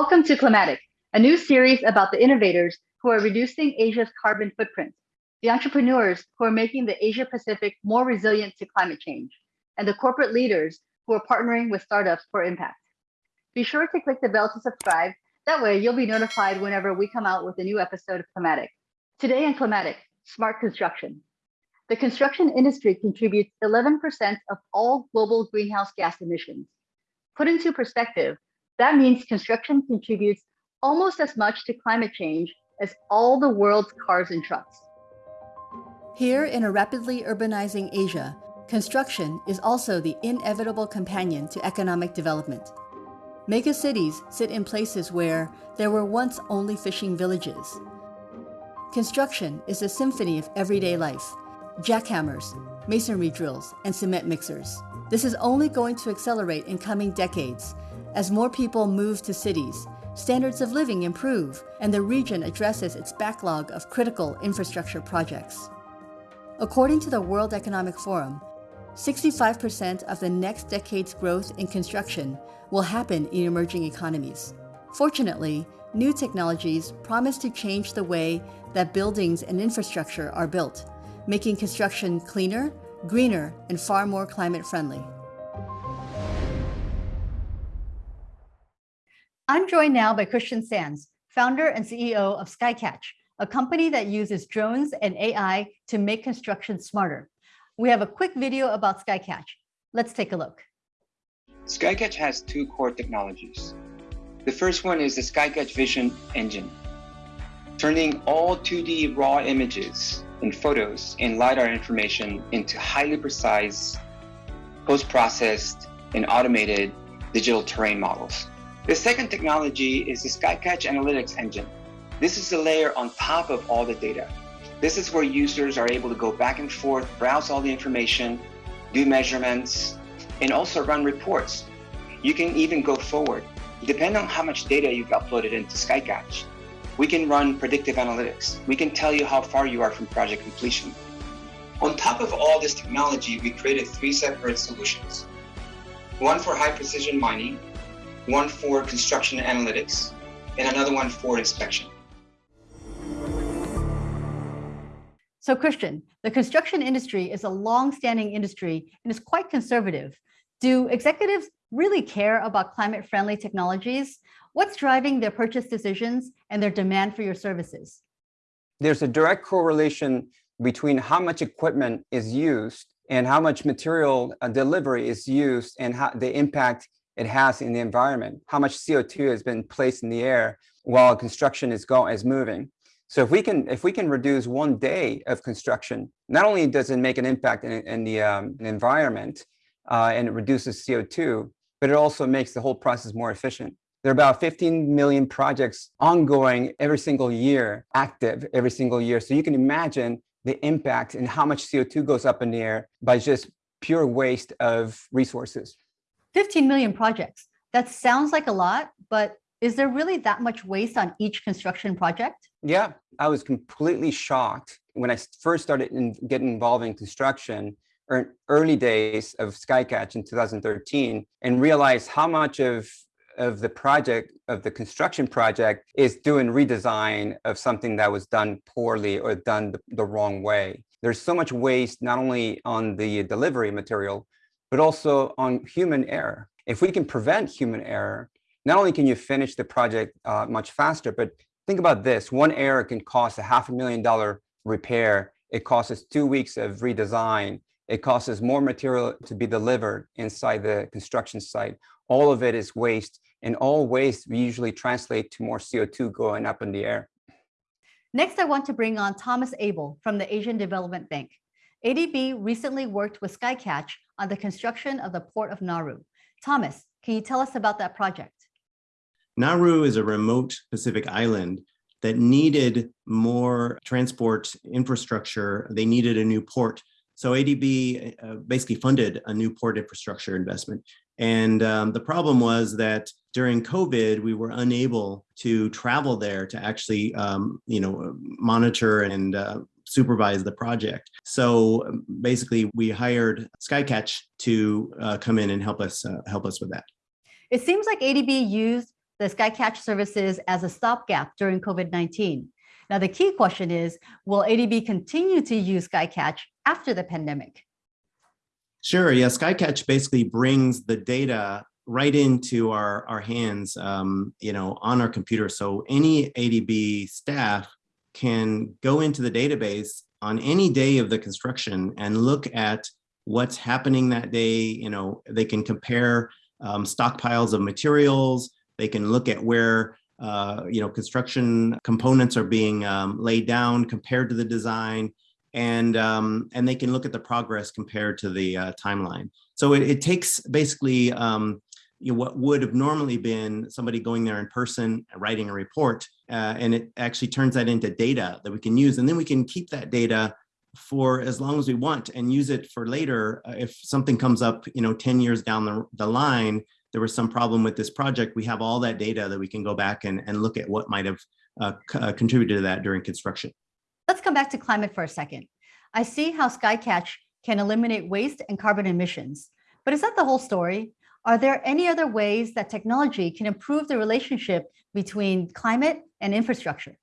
Welcome to Climatic, a new series about the innovators who are reducing Asia's carbon footprint, the entrepreneurs who are making the Asia Pacific more resilient to climate change, and the corporate leaders who are partnering with startups for impact. Be sure to click the bell to subscribe. That way you'll be notified whenever we come out with a new episode of Climatic. Today in Climatic, smart construction. The construction industry contributes 11% of all global greenhouse gas emissions. Put into perspective, that means construction contributes almost as much to climate change as all the world's cars and trucks. Here in a rapidly urbanizing Asia, construction is also the inevitable companion to economic development. Mega cities sit in places where there were once only fishing villages. Construction is a symphony of everyday life, jackhammers, masonry drills, and cement mixers. This is only going to accelerate in coming decades as more people move to cities, standards of living improve, and the region addresses its backlog of critical infrastructure projects. According to the World Economic Forum, 65% of the next decade's growth in construction will happen in emerging economies. Fortunately, new technologies promise to change the way that buildings and infrastructure are built, making construction cleaner, greener, and far more climate friendly. I'm joined now by Christian Sanz, founder and CEO of Skycatch, a company that uses drones and AI to make construction smarter. We have a quick video about Skycatch. Let's take a look. Skycatch has two core technologies. The first one is the Skycatch Vision Engine, turning all 2D raw images and photos and LiDAR information into highly precise, post-processed, and automated digital terrain models. The second technology is the Skycatch Analytics Engine. This is the layer on top of all the data. This is where users are able to go back and forth, browse all the information, do measurements, and also run reports. You can even go forward. Depending on how much data you've uploaded into Skycatch, we can run predictive analytics. We can tell you how far you are from project completion. On top of all this technology, we created three separate solutions. One for high precision mining, one for construction analytics, and another one for inspection. So Christian, the construction industry is a long-standing industry and is quite conservative. Do executives really care about climate-friendly technologies? What's driving their purchase decisions and their demand for your services? There's a direct correlation between how much equipment is used and how much material uh, delivery is used and how the impact it has in the environment, how much CO2 has been placed in the air while construction is going is moving. So if we can if we can reduce one day of construction, not only does it make an impact in, in the um, environment uh, and it reduces CO2, but it also makes the whole process more efficient. There are about 15 million projects ongoing every single year, active every single year. So you can imagine the impact and how much CO2 goes up in the air by just pure waste of resources. 15 million projects. That sounds like a lot, but is there really that much waste on each construction project? Yeah, I was completely shocked when I first started in, getting involved in construction er, early days of Skycatch in 2013 and realized how much of of the project of the construction project is doing redesign of something that was done poorly or done the, the wrong way. There's so much waste not only on the delivery material, but also on human error. If we can prevent human error, not only can you finish the project uh, much faster, but think about this, one error can cost a half a million dollar repair. It costs us two weeks of redesign. It costs us more material to be delivered inside the construction site. All of it is waste and all waste we usually translate to more CO2 going up in the air. Next, I want to bring on Thomas Abel from the Asian Development Bank. ADB recently worked with Skycatch on the construction of the port of Nauru. Thomas, can you tell us about that project? Nauru is a remote Pacific island that needed more transport infrastructure. They needed a new port. So ADB uh, basically funded a new port infrastructure investment. And um, the problem was that during COVID, we were unable to travel there to actually, um, you know, monitor and uh, supervise the project. So um, basically, we hired Skycatch to uh, come in and help us uh, help us with that. It seems like ADB used the Skycatch services as a stopgap during COVID 19. Now, the key question is Will ADB continue to use Skycatch after the pandemic? Sure. Yeah. Skycatch basically brings the data right into our, our hands, um, you know, on our computer. So any ADB staff can go into the database on any day of the construction and look at what's happening that day. You know, they can compare um, stockpiles of materials. They can look at where uh, you know construction components are being um, laid down compared to the design, and um, and they can look at the progress compared to the uh, timeline. So it, it takes basically um, you know, what would have normally been somebody going there in person, and writing a report, uh, and it actually turns that into data that we can use, and then we can keep that data for as long as we want and use it for later. Uh, if something comes up, you know, 10 years down the, the line, there was some problem with this project, we have all that data that we can go back and, and look at what might have uh, uh, contributed to that during construction. Let's come back to climate for a second. I see how Skycatch can eliminate waste and carbon emissions, but is that the whole story? Are there any other ways that technology can improve the relationship between climate and infrastructure?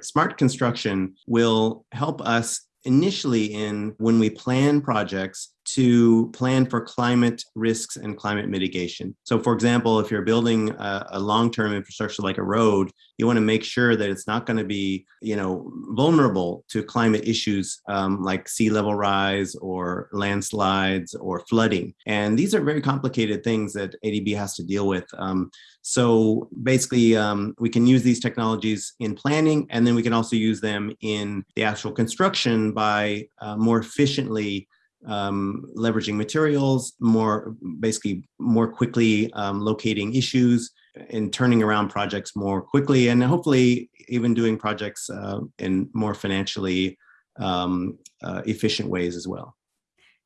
Smart construction will help us initially in when we plan projects to plan for climate risks and climate mitigation. So for example, if you're building a, a long-term infrastructure like a road, you want to make sure that it's not going to be, you know, vulnerable to climate issues um, like sea level rise or landslides or flooding. And these are very complicated things that ADB has to deal with. Um, so basically, um, we can use these technologies in planning, and then we can also use them in the actual construction by uh, more efficiently um, leveraging materials, more basically more quickly um, locating issues and turning around projects more quickly and hopefully even doing projects uh, in more financially um, uh, efficient ways as well.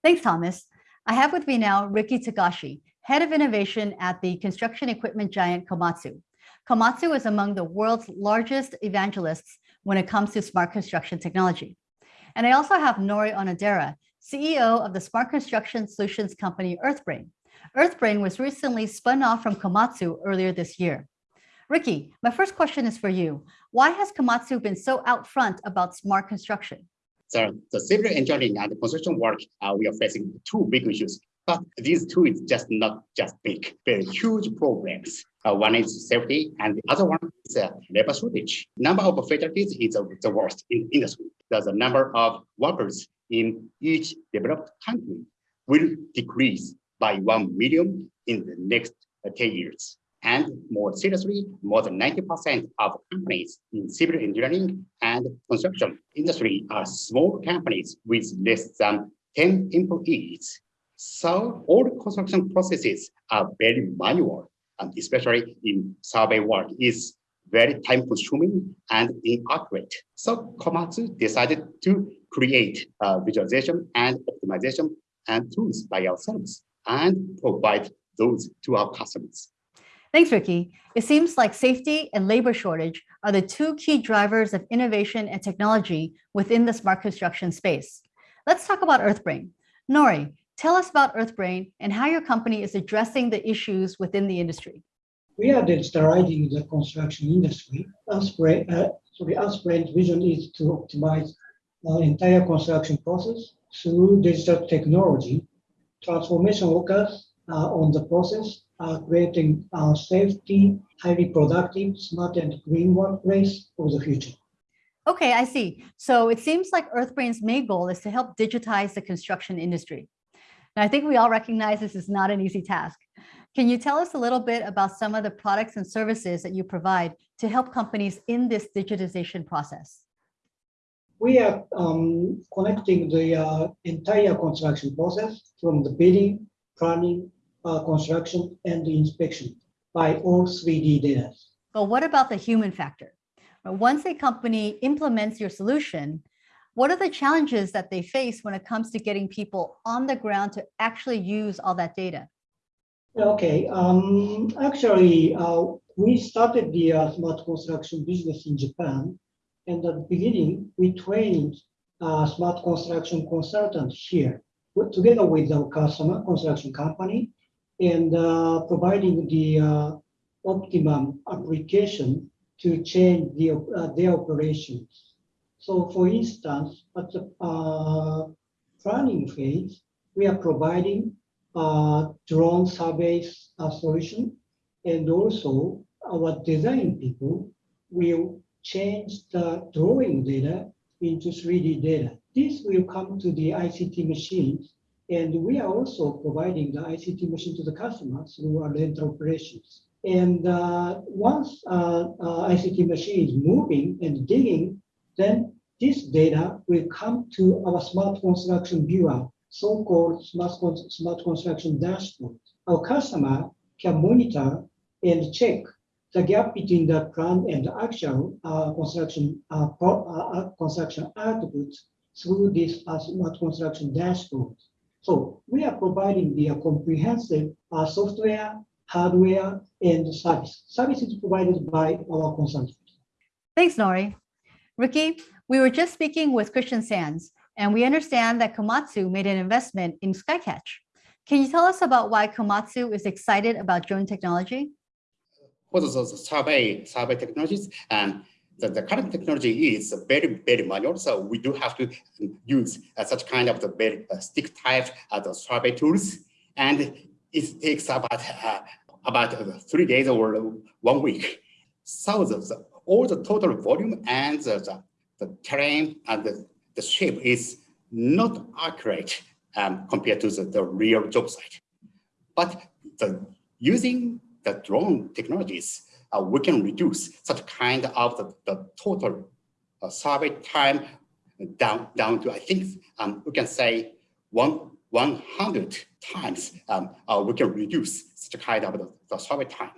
Thanks, Thomas. I have with me now Ricky Tagashi, Head of Innovation at the construction equipment giant Komatsu. Komatsu is among the world's largest evangelists when it comes to smart construction technology. And I also have Nori Onodera, CEO of the smart construction solutions company EarthBrain. EarthBrain was recently spun off from Komatsu earlier this year. Ricky, my first question is for you. Why has Komatsu been so out front about smart construction? So the civil engineering and the construction work, uh, we are facing two big issues. But these two is just not just big, very huge problems. Uh, one is safety, and the other one is uh, labor shortage. Number of fatalities is uh, the worst in industry. There's a number of workers in each developed country will decrease by 1 million in the next uh, 10 years. And more seriously, more than 90% of companies in civil engineering and construction industry are small companies with less than 10 employees. So all construction processes are very manual, and especially in survey work is very time consuming and inaccurate. So Komatsu decided to create uh, visualization and optimization and tools by ourselves and provide those to our customers. Thanks, Ricky. It seems like safety and labor shortage are the two key drivers of innovation and technology within the smart construction space. Let's talk about EarthBrain. Nori, tell us about EarthBrain and how your company is addressing the issues within the industry. We are digitalizing the construction industry. EarthBrain, uh, sorry, EarthBrain's vision is to optimize the entire construction process through digital technology. Transformation workers on the process are creating a safety, highly productive, smart and green workplace for the future. Okay, I see. So it seems like EarthBrain's main goal is to help digitize the construction industry. Now, I think we all recognize this is not an easy task. Can you tell us a little bit about some of the products and services that you provide to help companies in this digitization process? We are um, connecting the uh, entire construction process from the bidding, planning, uh, construction, and the inspection by all 3D data. But what about the human factor? Once a company implements your solution, what are the challenges that they face when it comes to getting people on the ground to actually use all that data? Okay, um, actually, uh, we started the uh, smart construction business in Japan. And at the beginning, we trained uh, smart construction consultant here, together with our customer construction company, and uh, providing the uh, optimum application to change the, uh, their operations. So for instance, at the uh, planning phase, we are providing drone surveys solution and also our design people will change the drawing data into 3D data. This will come to the ICT machines and we are also providing the ICT machine to the customers through our rental operations. And uh, once uh, uh, ICT machine is moving and digging, then this data will come to our smart construction viewer, so-called smart, smart construction dashboard. Our customer can monitor and check the gap between the plan and the actual uh, construction uh, pro- uh, uh, construction output through this uh, smart construction dashboard. So we are providing the comprehensive uh, software, hardware, and service. Service is provided by our consultant. Thanks, Nori. Ricky, we were just speaking with Christian Sanz, and we understand that Komatsu made an investment in Skycatch. Can you tell us about why Komatsu is excited about drone technology? For the the survey, survey technologies and the, the current technology is very, very manual. So we do have to use uh, such kind of the very uh, stick type uh, the survey tools. And it takes about, uh, about three days or one week. The- all the total volume and the, the, the terrain and the, the shape is not accurate um, compared to the, the real job site. But the, using the drone technologies, uh, we can reduce such kind of the, the total uh, survey time down, down to, I think, um, we can say one, 100 times um, uh, we can reduce such kind of the, the survey time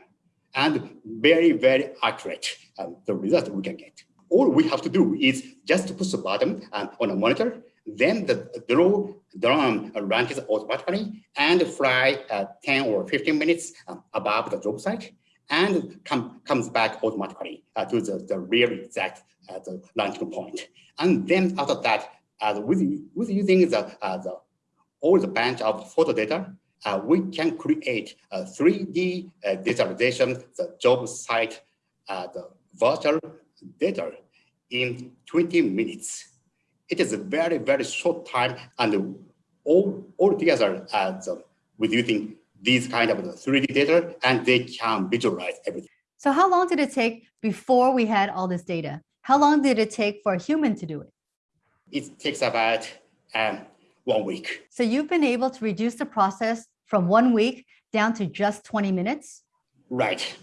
and very, very accurate um, the result we can get. All we have to do is just to push the button um, on a monitor, then the drone, drone runs automatically and fly uh, 10 or 15 minutes um, above the job site and come, comes back automatically uh, to the, the real exact uh, the launching point. And then after that, uh, with, with using the, the all the bunch of photo data, uh, we can create a 3D uh, visualization, the job site, uh, the virtual data in 20 minutes. It is a very, very short time and all, all together uh, the, with using these kind of 3D data and they can visualize everything. So, how long did it take before we had all this data? How long did it take for a human to do it? It takes about um, one week. So, you've been able to reduce the process from one week down to just 20 minutes? Right.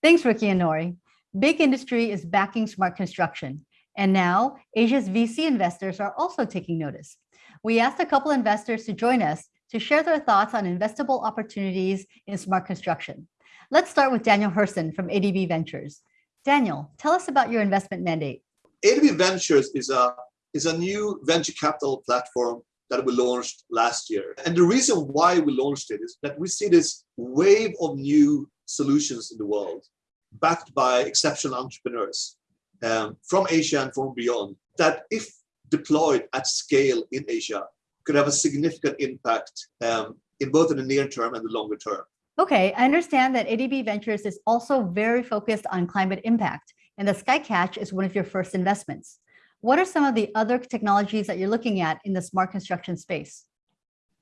Thanks, Ricky and Nori. Big industry is backing smart construction. And now Asia's VC investors are also taking notice. We asked a couple investors to join us to share their thoughts on investable opportunities in smart construction. Let's start with Daniel Hersson from ADB Ventures. Daniel, tell us about your investment mandate. ADB Ventures is a is a new venture capital platform that we launched last year. And the reason why we launched it is that we see this wave of new solutions in the world, backed by exceptional entrepreneurs um, from Asia and from beyond, that if deployed at scale in Asia, could have a significant impact um, in both in the near term and the longer term. Okay, I understand that ADB Ventures is also very focused on climate impact, and the Skycatch is one of your first investments. What are some of the other technologies that you're looking at in the smart construction space?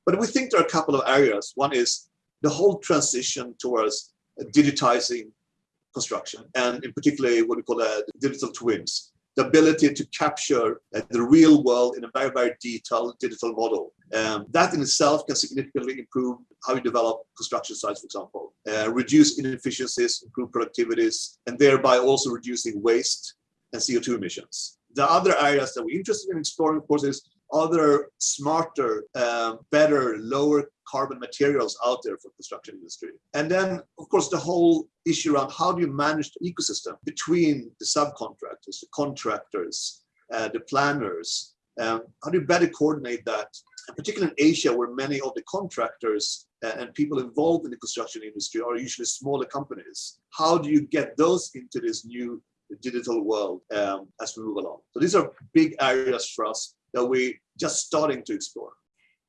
But we think there are a couple of areas. One is the whole transition towards digitizing construction, and in particular, what we call uh, digital twins, the ability to capture uh, the real world in a very, very detailed digital model. Um, that in itself can significantly improve how you develop construction sites, for example, uh, reduce inefficiencies, improve productivities, and thereby also reducing waste and CO2 emissions. The other areas that we're interested in exploring, of course, is other smarter, um, better, lower carbon materials out there for construction industry. And then, of course, the whole issue around how do you manage the ecosystem between the subcontractors, the contractors, uh, the planners. Um, how do you better coordinate that? And particularly in Asia, where many of the contractors uh, and people involved in the construction industry are usually smaller companies. How do you get those into this new digital world um, as we move along? So these are big areas for us that we're just starting to explore.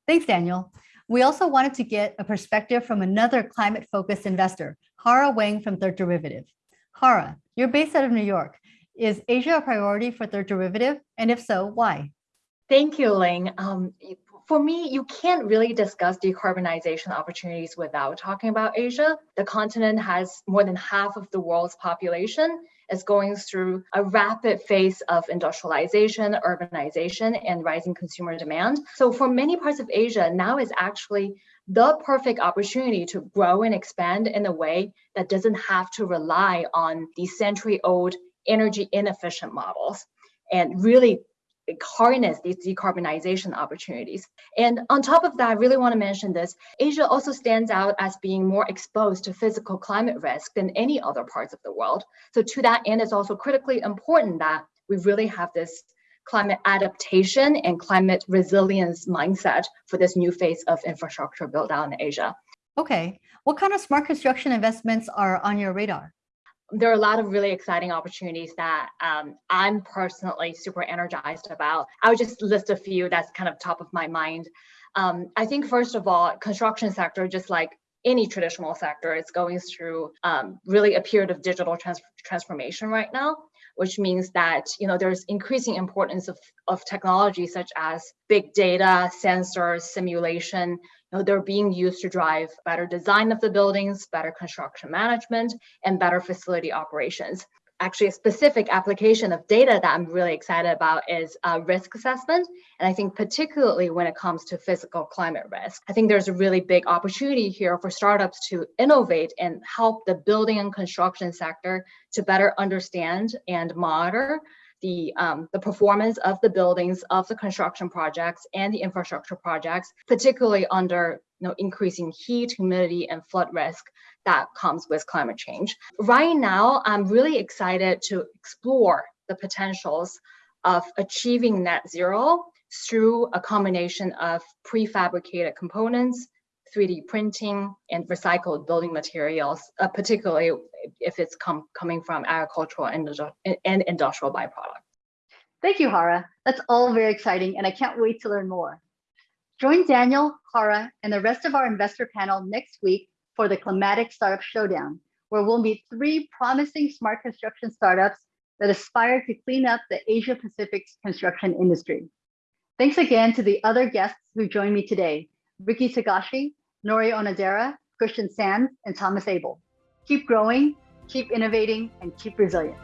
Thanks, Daniel. We also wanted to get a perspective from another climate focused investor, Hara Wang from Third Derivative. Hara, you're based out of New York. Is Asia a priority for Third Derivative? And if so, why? Thank you, Ling. Um, for me, you can't really discuss decarbonization opportunities without talking about Asia. The continent has more than half of the world's population, is going through a rapid phase of industrialization, urbanization, and rising consumer demand. So for many parts of Asia, now is actually the perfect opportunity to grow and expand in a way that doesn't have to rely on these century-old energy inefficient models and really harness these decarbonization opportunities. And on top of that, I really want to mention this, Asia also stands out as being more exposed to physical climate risk than any other parts of the world. So to that end, it's also critically important that we really have this climate adaptation and climate resilience mindset for this new phase of infrastructure build out in Asia. Okay, what kind of smart construction investments are on your radar? There are a lot of really exciting opportunities that um, I'm personally super energized about. I would just list a few that's kind of top of my mind. Um, I think first of all, construction sector, just like any traditional sector, is going through um, really a period of digital trans transformation right now, which means that you know there's increasing importance of, of technology such as big data, sensors, simulation, they're being used to drive better design of the buildings, better construction management, and better facility operations. Actually, a specific application of data that I'm really excited about is uh, risk assessment. And I think particularly when it comes to physical climate risk, I think there's a really big opportunity here for startups to innovate and help the building and construction sector to better understand and monitor the, um, the performance of the buildings, of the construction projects and the infrastructure projects, particularly under you know, increasing heat, humidity, and flood risk that comes with climate change. Right now, I'm really excited to explore the potentials of achieving net zero through a combination of prefabricated components, 3D printing, and recycled building materials, uh, particularly if it's com coming from agricultural and, and industrial byproducts. Thank you, Hara. That's all very exciting, and I can't wait to learn more. Join Daniel, Hara, and the rest of our investor panel next week for the Climatic Startup Showdown, where we'll meet three promising smart construction startups that aspire to clean up the Asia Pacific's construction industry. Thanks again to the other guests who joined me today, Ricky Tagashi, Nori Onodera, Christian Sanz, and Thomas Abel. Keep growing, keep innovating, and keep resilient.